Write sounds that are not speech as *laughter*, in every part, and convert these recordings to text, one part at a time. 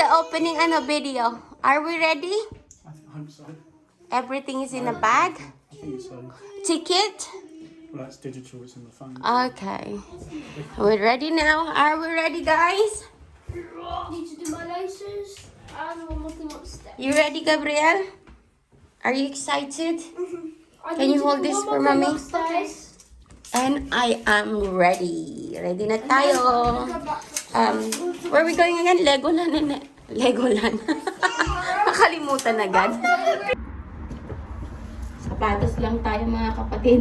The opening ano video. Are we ready? I hope so. Everything is in a bag. I think so. Ticket. Well, that's digital. It's in the phone. Okay. We're ready now. Are we ready, guys? Need to do my laces and one more thing upstairs. You ready, Gabriel? Are you excited? I Can you hold this for mommy? And I am ready. Ready na tayo. Um, where are we going again? Legoland. na- Legoland. *laughs* Nakalimutan agad. Sapatos lang tayo mga kapatid.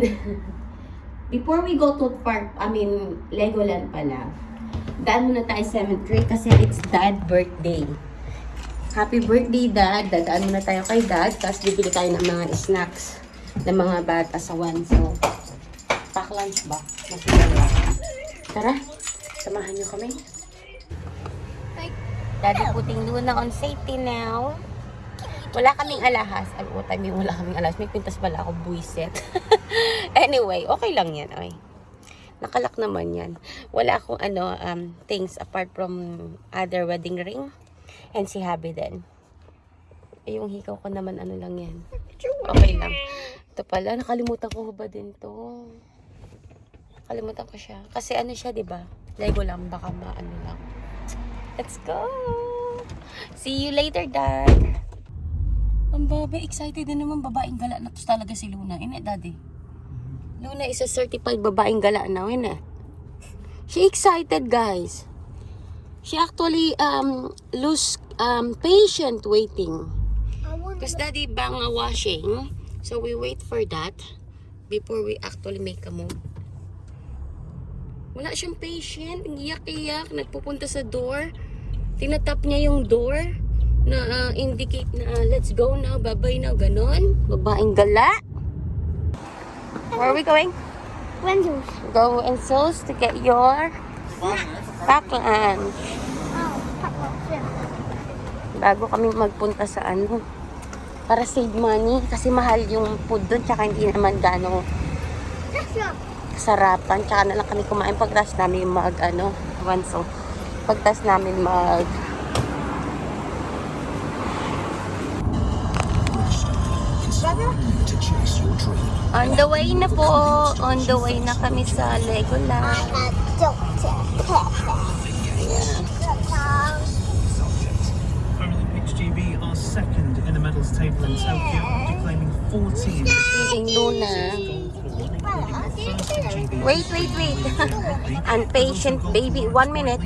Before we go to park, I mean, Legoland pala. Daan muna tayo 7th grade kasi it's dad birthday. Happy birthday, Dad. Dadaan muna tayo kay Dad. Tapos bibili tayo ng mga snacks ng mga bata sa one. So, pack lunch ba? Mas maganda. Tara, samahan niyo kami. Daddy putting Luna on safety now. Wala kaming alahas. Ay, what I mean, wala kaming alahas. May pintas pala ako, buiset. *laughs* anyway, okay lang yan. Ay. Nakalak naman yan. Wala akong ano, um, things apart from other wedding ring. And si Habi din. Eh, yung hikaw ko naman, ano lang yan. Okay lang. Ito pala, nakalimutan ko ba din to? Nakalimutan ko siya. Kasi ano siya, di ba? Lego lang, baka maano lang. Let's go! See you later, Dad! Ang baba, excited din naman babaeng gala na to talaga si Luna. Ine, Daddy. Luna is a certified babaeng gala now, ine. She excited, guys. She actually um lose um patient waiting. Because daddy bang washing. So we wait for that before we actually make a move. Wala siyang patient. Iyak-iyak. Nagpupunta sa door. Tinatap niya yung door na ah, indicate na ah, let's go now, bye-bye now, ganon. Babaeng gala. Where are we going? Wenzel's. Go and Souls to get your pack lunch. Oh, pack lunch, yeah. bago kami magpunta sa ano para save money kasi mahal yung food doon tsaka hindi naman not. kasarapan tsaka na lang kami kumain pagtas namin mag ano wanso pagtas namin mag on the way na po. On the way na kami sa Legoland. Doctor Pepper. Paralympics GB are second in the medals table in Tokyo after claiming 14 Feeling Luna wait wait wait. *laughs* Impatient baby. One minute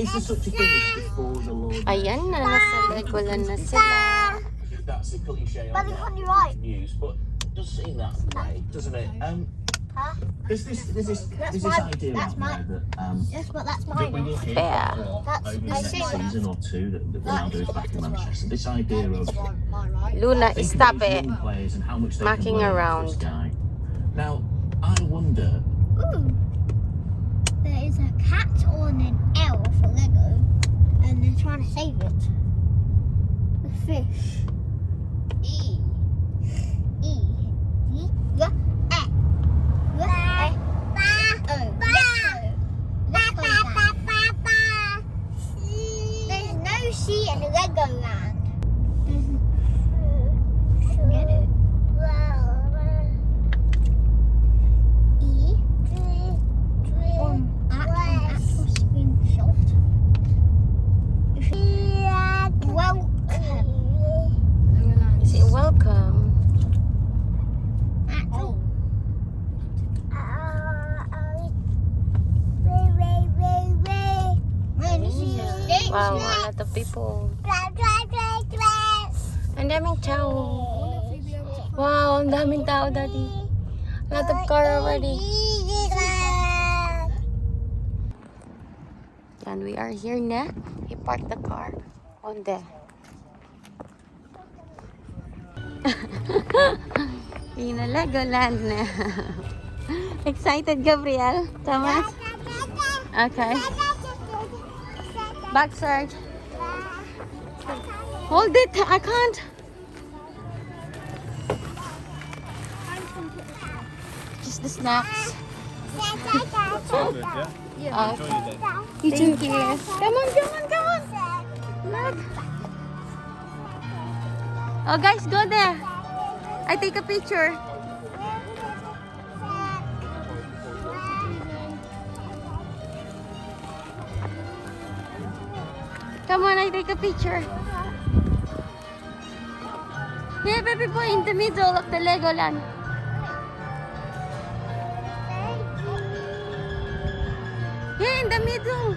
Is there such a thing as before the Lord? Ayan na, nasa Legoland na sila. That's the cliche But it's on your right. news, but it does seem that way, doesn't it? Um, Huh? there's this, there's this, That's there's this mine. idea That's out mine. that um, Yes, but that's that we mine. will hear Fair. more That's- over the next see that. season or two that, that Ronaldo is back in Manchester. This idea of right? Luna, Think of stop it. players and how much they Mucking can around. Guy. Now, I wonder. Ooh. There is a cat on an L for Lego, and they're trying to save it. The fish. E. E. E. Lego. There's no in Legoland. Get it. E. On act- an actual screenshot. Welcome. Say welcome. Actual. Man, this is a stage Wow, a lot of people. Ang daming tao. Wow, ang daming tao, Daddy. A lot of car already. And we are here na. He parked the car on the... *laughs* Yun na Legoland na. *laughs* Excited, Gabriel? Thomas? Okay. Back, Sarge. Hold it. I can't. Just the snacks. All good, yeah? Uh, thank you. Come on, come on, come on. Look. Oh, guys, go there. I take a picture. Come on, I take a picture. Here, baby boy, in the middle of the Legoland. Here, in the middle.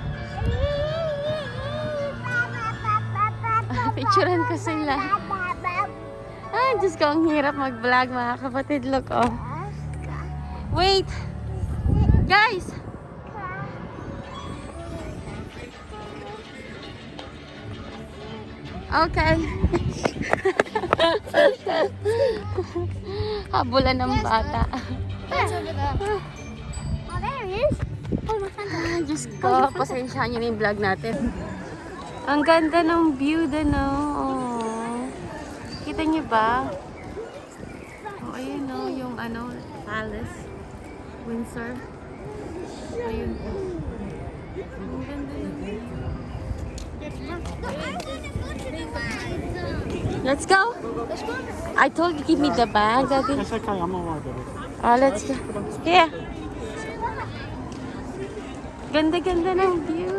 *laughs* Picturean ko sila. Ay, Diyos ko, ang hirap mag-vlog mga kapatid. Look, oh. Wait. Guys. Okay. *laughs* Habulan ng bata. There. Oh, there he is. Oh, Diyos ko, pasensyahan niyo na yung vlog natin. Ang ganda ng view doon, oh. Kita niyo ba? Oh, ayun, oh, yung ano, palace. Windsor. Ayun. Ang ganda ng view. Let's go. I told you give me the bag, Daddy. That's okay, I'm alright. Oh, let's go. Here. Ganda-ganda ng view.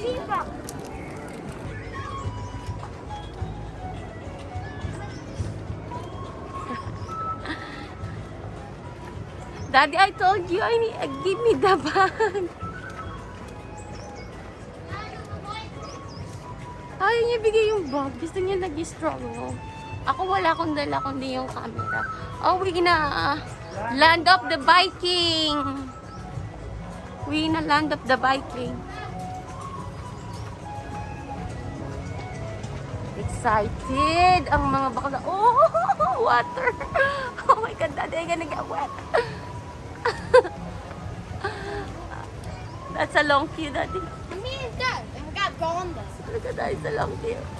*laughs* Daddy, I told you, I need, give me the bag. Ayaw niya bigay yung bag. Gusto niya nag-struggle. Ako wala akong dala kundi yung camera. Oh, we gonna uh, land up the biking. We gonna land up the biking. Excited ang mga bakla. Oh, *laughs* water. Oh my God, daddy, I'm gonna get wet. *laughs* That's a long queue, daddy. Me and Dad. Look at eyes, I love you.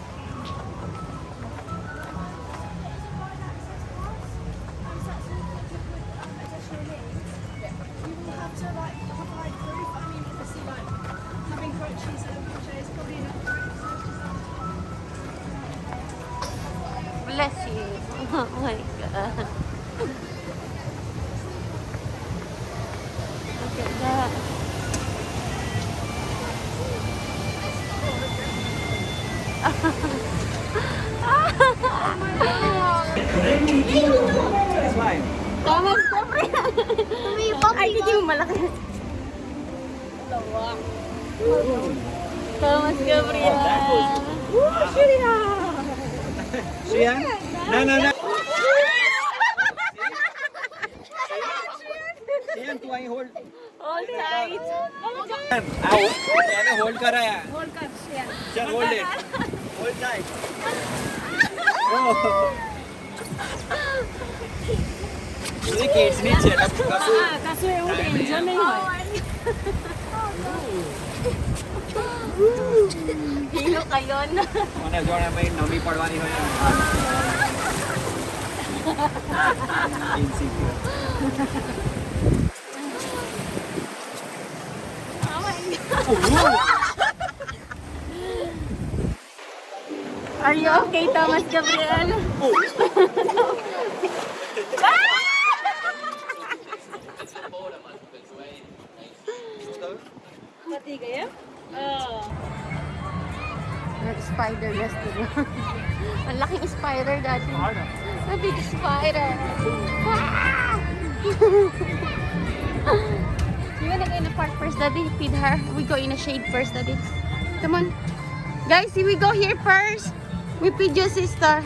Thomas, siyempre. Ay, hindi mo malaki. Thomas Gabriel. Sian? No, no, no. Sian, तू I hold All right. आओ मैंने hold करा है hold कर चल hold it Oh, Are you okay, Thomas Gabriel? Nag-spider restaurant. Ang laking spider dati. A big spider. Ah! you wanna go in the park first, Daddy? Feed her. We go in the shade first, Daddy. Come on. Guys, we go here first. We feed your sister.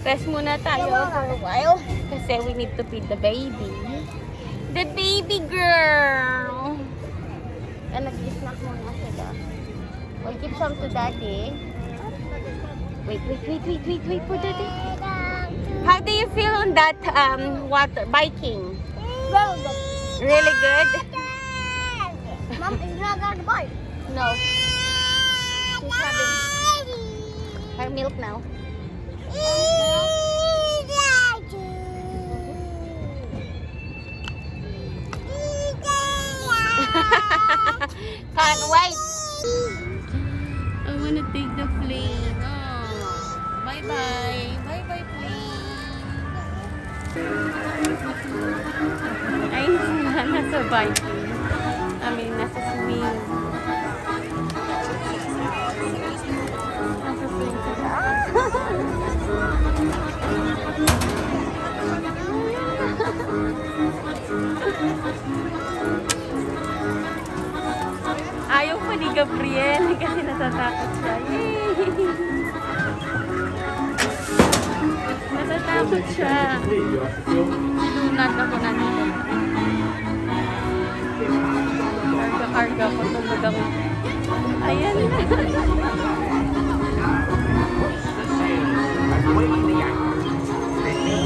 Rest muna tayo for a while. Kasi we need to feed the baby. The baby girl. And nag-snack muna sila. We'll give some to daddy. Wait, wait, wait, wait, wait, wait for daddy. How do you feel on that um water biking? Really good? Mom, is not on the bike. No. She's having her milk now. *laughs* Can't wait. I want to take the plane. Oh. Bye bye. Bye bye, plane. Ayun sila. Nasa biking. I mean, a swimming. Ayaw pa ni Gabriel kasi natatakot siya. Yay! Natatakot siya. Lunat ako na nito. Karga-karga ko tulog ako. Ayan na.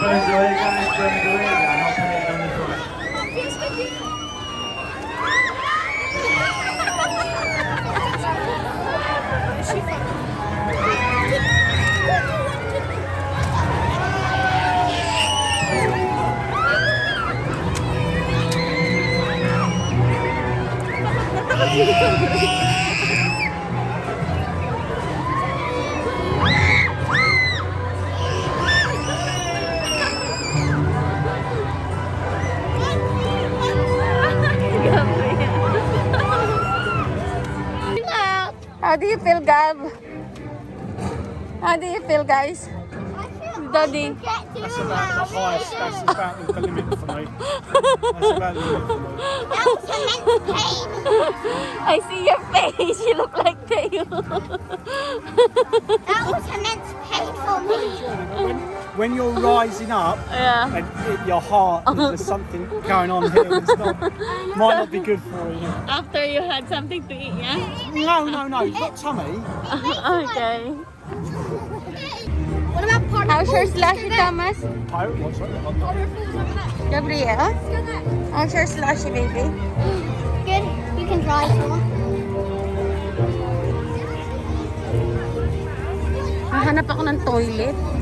fun doing it, guys? Fun doing it. I'm not putting it on the front. How do you feel, Gab? How do you feel, guys? Daddy. That's about the highest. That's about the limit for me. That's about the limit for me. That was immense pain. I see your face. You look like Teo. That was immense pain for me. *laughs* When, when you're rising up yeah. and it, your heart, *laughs* there's something going on here. It's not, *laughs* might not be good for you. After you had something to eat, yeah? No, no, no. Not tummy. *laughs* okay. What about part How's your slushy, Thomas? Pirate watch, right? Gabriel? How's your slushy, baby? *gasps* Good. You can try if you want. Hahanap ako ng toilet.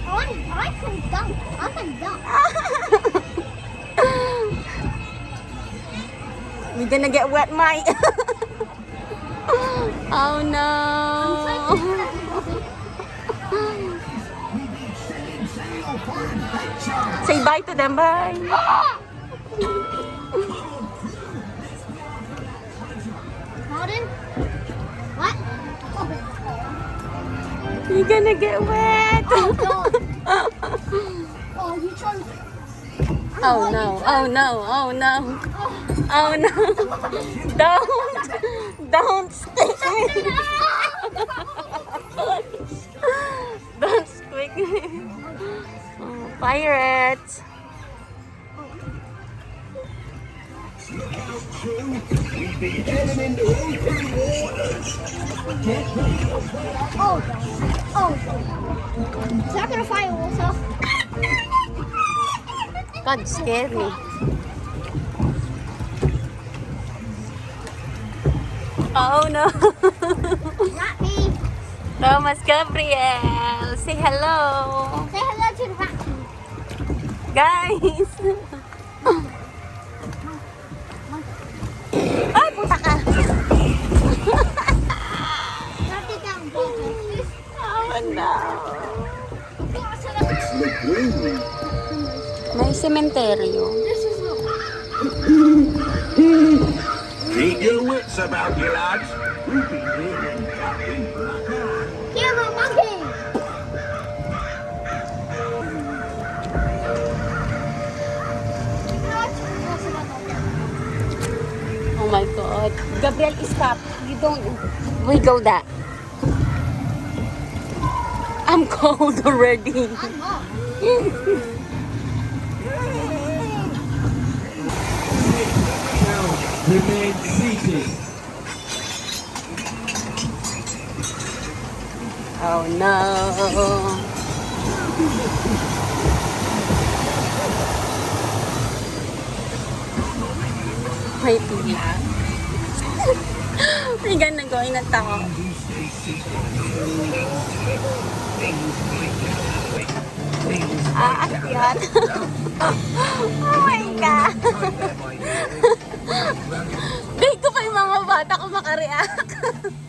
We're gonna get wet, Mike. oh no. *laughs* Say bye to them, bye. Pardon? You're gonna get wet. Oh. *laughs* Oh, you Oh no, oh no, oh no. Oh no. Don't, don't stick me. *laughs* Don't squeak me. Oh, pirates. Oh, God. Oh, God. Is that gonna fire water? God, scared me. Oh no. Not me. Oh, Thomas Gabriel, say hello. Say hello to the raccoon. Guys. May sementeryo. This. Keep your wits about you, lads. Camera monkey. Oh my God. Gabriel, stop. You don't wiggle that. I'm *laughs* cold already. I'm not. Remain seated. Oh no. May pila. May ganda going na tao. Ah, akyat. *laughs* oh my God. *laughs* Dito pa yung mga bata ko makareact. *laughs*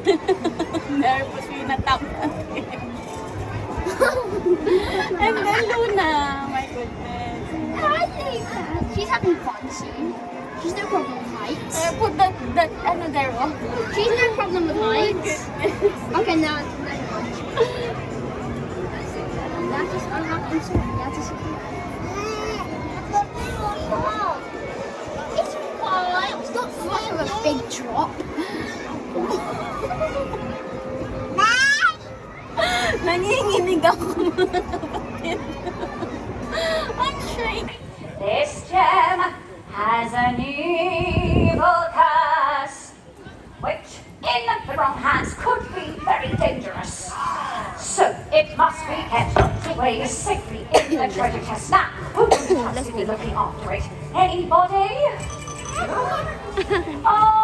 *laughs* Nervous yung natap *laughs* And then Luna. My goodness. Lisa. She's having fun soon. She's no problem with heights. Uh, put that, that, ano there, oh. She's no problem with *laughs* Oh heights. Okay, now. That is unwrapping something. Nanginginig ako mga kapatid. I'm shaking. This gem has an evil curse, which in the wrong hands could be very dangerous. So it must be kept away safely in the treasure chest. Now, who can possibly be looking after it? Anybody? *laughs* Oh,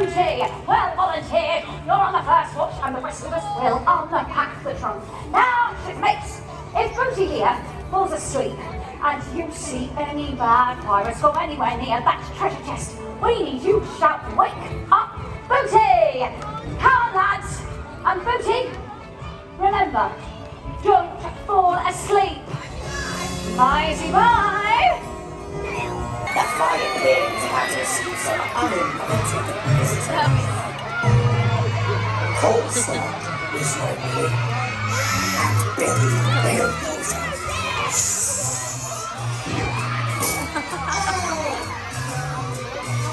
Booty. Well volunteered. You're on the first watch, and the rest of us will unpack the trunk. Now, shipmates, if Booty here falls asleep and you see any bad pirates go anywhere near that treasure chest, we need you to shout, "Wake up, Booty!" Come on, lads, and Booty. Remember, don't fall asleep. Bye, bye. Flying wings fantasies are uninvited visitors. Coleslaw is your name. And Billy Bellbones.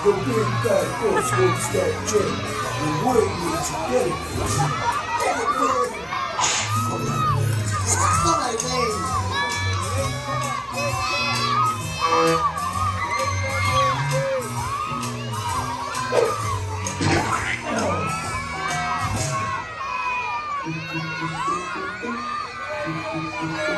The big bad horse wants that gem. And where did you get it from? Get it, you.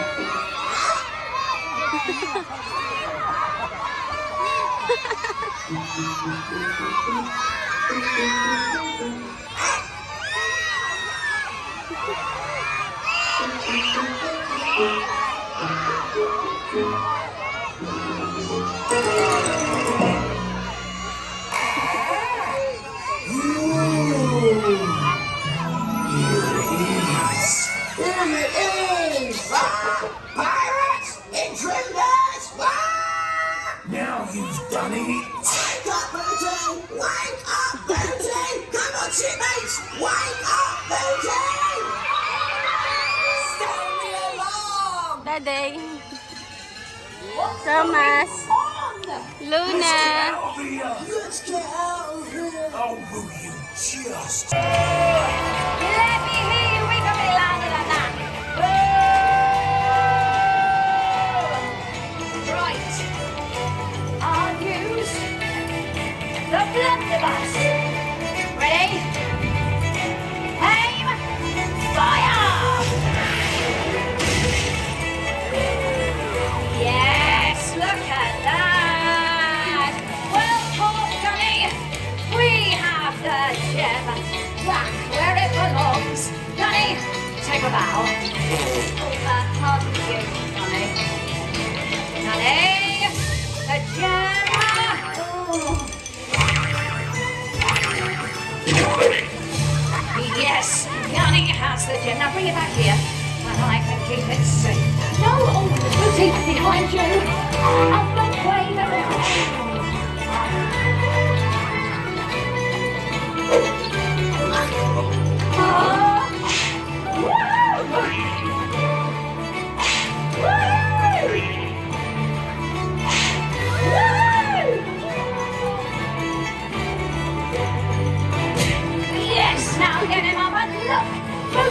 Fine, man. Here it is! Ah, pirates! Intruders! Ah! Now you've done it! Wake up, Booty! Wake up, Booty! Come on, shipmates! Wake up, Booty! Sound the alarm! Daddy. Thomas. Luna. Out of here! Let's get out of here! Oh, will you just... Let me Ready? Aim. Fire! Yes, look at that. Well. We have the gem back where it belongs. Johnny, take a bow. The gem. Now bring it back here, and I can keep it safe. No, oh, Lucy, behind you. Up the way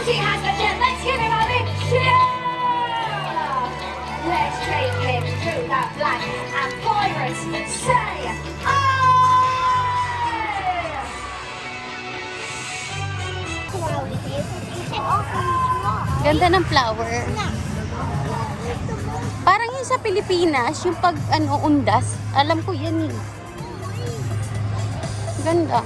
Booty has gem. Let's give him a big cheer. Let's take him through that flag and pirates say, aye! Ganda ng flower. Parang yung sa Pilipinas, yung pag ano, undas. Alam ko yan eh. Ganda.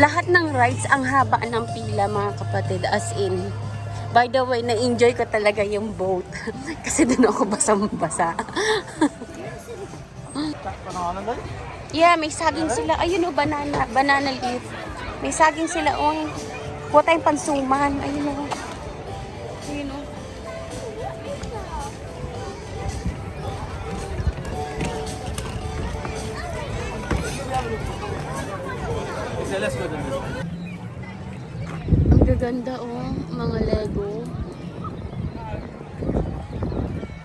Lahat ng rides, ang haba ng pila mga kapatid. As in, by the way, na-enjoy ko talaga yung boat. *laughs* Kasi doon ako basang-basa. *laughs* yeah, may saging sila. Ayun o, banana. Banana leaf. May saging sila. Oh, kuha tayong pansuman. Ayun o. Ayun o. Okay, let's go then. Ang gaganda oh, mga Lego.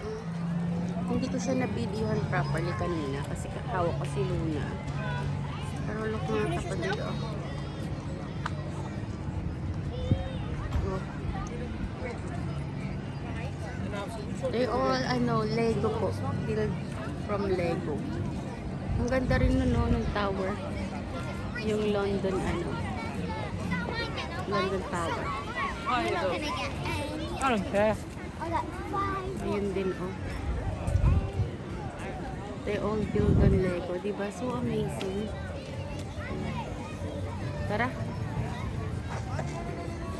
Mm. Hindi ko siya na-videohan properly kanina kasi hawak ko si Luna. Pero look mga kapatid oh. Oh. They all, ano, Lego po. Built from Lego. Ang ganda rin nun, no, ng tower. Yung London, ano, London Tower. We're not gonna get any. I don't care. Oh. Ayun din, oh. They all build on Lego, di ba? So amazing. Tara.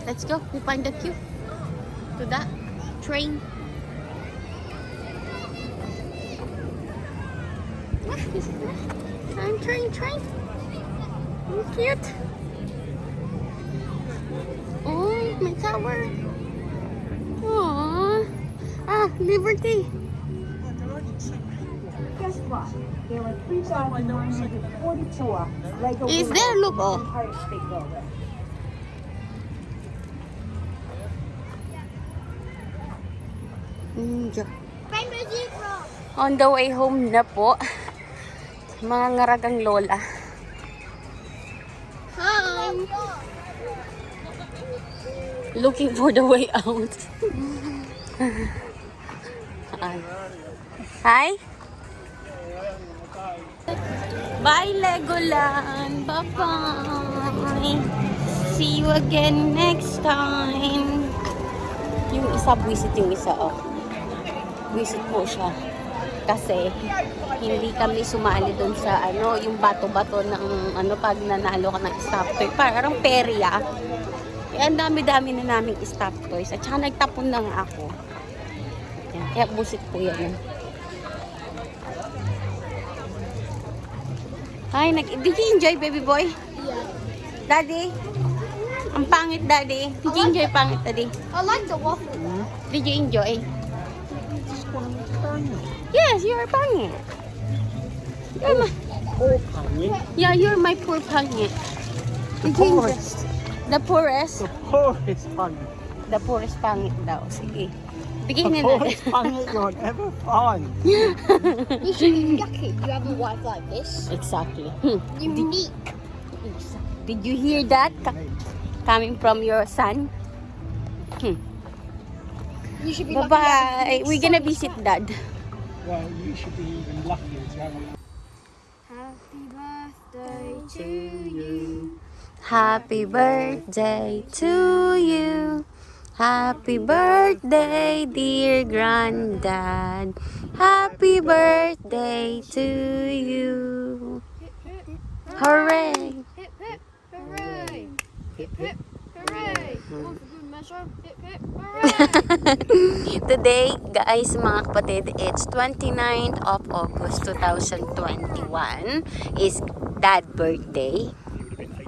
Let's go. We find the queue. To that train. That? Train, train, cute. Oh, my tower. Aww. Ah, Liberty. Guess what? There were 3,944 Lego Is Blue there? Look, oh. Empire State Building. Ninja. Rainbow Zebra. On the way home na po. *laughs* Mga ngaragang lola. Looking for the way out. Hi. Bye, Legoland. Bye-bye. See you again next time. Yung isa, buwisit yung isa, oh. Visit po siya. Kasi hindi kami sumali doon sa ano, yung bato-bato ng ano pag nanalo ka ng stop toy. Parang perya. Eh, ang dami-dami na naming stop toys. At saka nagtapon na nga ako. Yan. Kaya busit po yan. Ay, nag did you enjoy, baby boy? Yeah. Daddy? Ang pangit, daddy. Did you enjoy pangit, daddy? I like the waffle. Did you enjoy? Yes, you're pangit. You're my, Poor pangit. yeah, you're my poor pangit. Did you enjoy? The poorest? The poorest pangit. The poorest pangit daw. Sige. The Bigyan na poorest pangit you'll ever find. *laughs* You should be lucky you have a wife like this. Exactly. Hmm. Unique. Did you hear that? Coming from your son? Hmm. You should be lucky. you have a Bye-bye. We're gonna son. visit dad. Well, you should be even luckier to have a Happy birthday to you. Happy birthday to you. Happy birthday, dear granddad. Happy birthday to you. Hooray! Hip hip hooray! Hip hip hooray! For good measure. Hip hip! Today, guys, mga kapatid, it's 29th of August 2021 is dad birthday.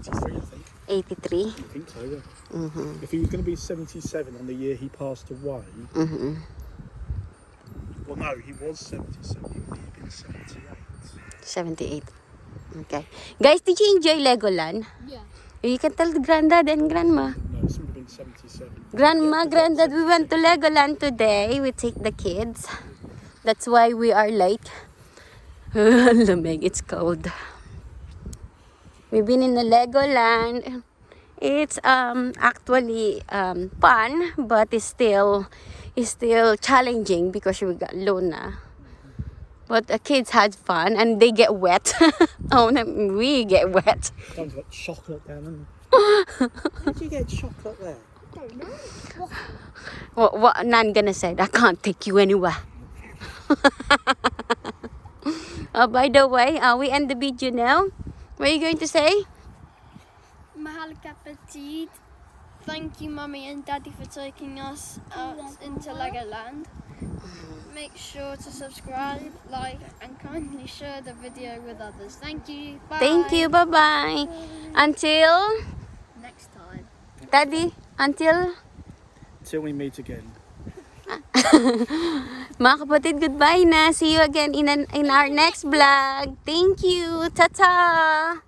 83, I think. 83. I think so, yeah. Mhm. If he was going to be 77 on the year he passed away, Mhm. well, no, he was 77. He would have been 78. 78. Okay. Guys, did you enjoy Legoland? Yeah. You can tell granddad and grandma. No, this would have been 77. Grandma, granddad, we went to Legoland today. We take the kids. That's why we are late. Lamig, *laughs* it's cold. We've been in the Legoland. It's um actually um fun, but it's still it's still challenging because we got Luna. But the kids had fun and they get wet. *laughs* oh, no, we get wet. Sounds like chocolate down did *laughs* you get chocolate there? What, what Nan gonna say? I can't take you anywhere. *laughs* uh, by the way, uh, we end the video now. What are you going to say? Mahal Petit. Thank you, Mummy and Daddy, for taking us out into Legoland. Make sure to subscribe, like, and kindly share the video with others. Thank you. Bye. Thank you. Bye bye. Until Next time. Daddy. Until Till we meet again. *laughs* mga kapatid, goodbye na. See you again in an, in our next vlog. Thank you. Ta ta.